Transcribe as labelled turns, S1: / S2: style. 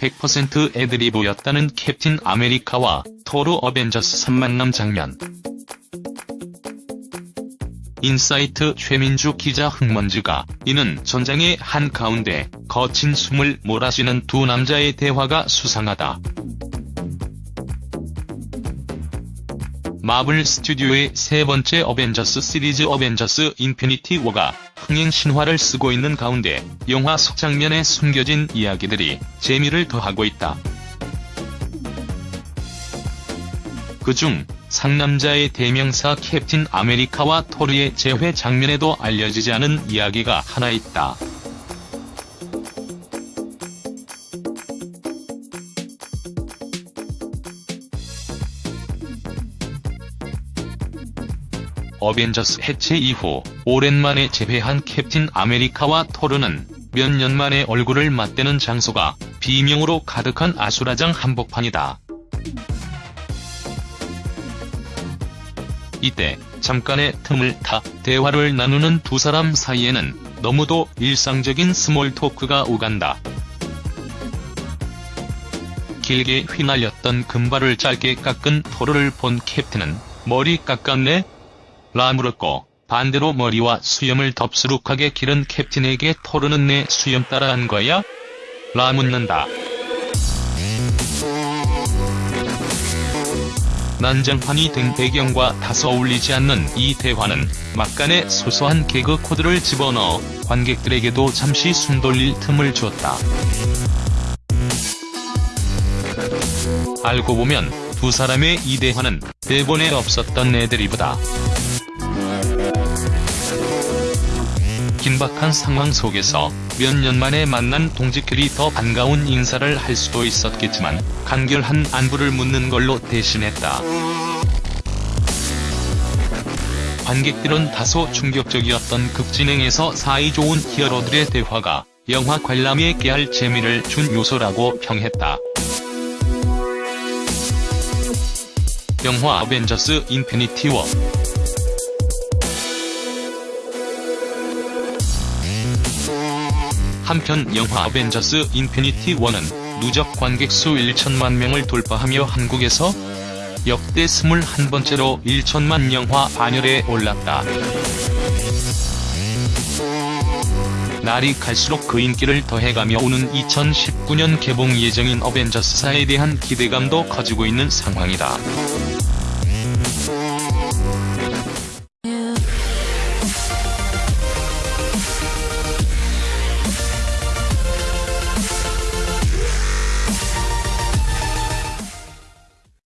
S1: 100% 애드리브였다는 캡틴 아메리카와 토르 어벤져스 3만남 장면. 인사이트 최민주 기자 흙먼지가 이는 전장의 한가운데 거친 숨을 몰아쉬는 두 남자의 대화가 수상하다. 마블 스튜디오의 세 번째 어벤져스 시리즈 어벤져스 인피니티 워가 흥행 신화를 쓰고 있는 가운데 영화 속 장면에 숨겨진 이야기들이 재미를 더하고 있다. 그중 상남자의 대명사 캡틴 아메리카와 토르의 재회 장면에도 알려지지 않은 이야기가 하나 있다. 어벤져스 해체 이후 오랜만에 재회한 캡틴 아메리카와 토르는 몇 년 만에 얼굴을 맞대는 장소가 비명으로 가득한 아수라장 한복판이다. 이때 잠깐의 틈을 타 대화를 나누는 두 사람 사이에는 너무도 일상적인 small talk가 오간다. 길게 휘날렸던 금발을 짧게 깎은 토르를 본 캡틴은 머리 깎았네? 라 물었고 반대로 머리와 수염을 덥수룩하게 기른 캡틴에게 토르는 내 수염 따라한 거야? 라 묻는다. 난장판이 된 배경과 다소 어울리지 않는 이 대화는 막간에 소소한 개그 코드를 집어넣어 관객들에게도 잠시 숨 돌릴 틈을 주었다. 알고 보면 두 사람의 이 대화는 대본에 없었던 애드리브다. 긴박한 상황 속에서 몇 년 만에 만난 동지끼리 더 반가운 인사를 할 수도 있었겠지만 간결한 안부를 묻는 걸로 대신했다. 관객들은 다소 충격적이었던 극진행에서 사이 좋은 히어로들의 대화가 영화 관람에 깨알 재미를 준 요소라고 평했다. 영화 어벤져스 인피니티 워 한편 영화 어벤져스 인피니티 워는 누적 관객 수 1천만 명을 돌파하며 한국에서 역대 21번째로 1천만 영화 반열에 올랐다. 날이 갈수록 그 인기를 더해가며 오는 2019년 개봉 예정인 어벤져스사에 대한 기대감도 커지고 있는 상황이다.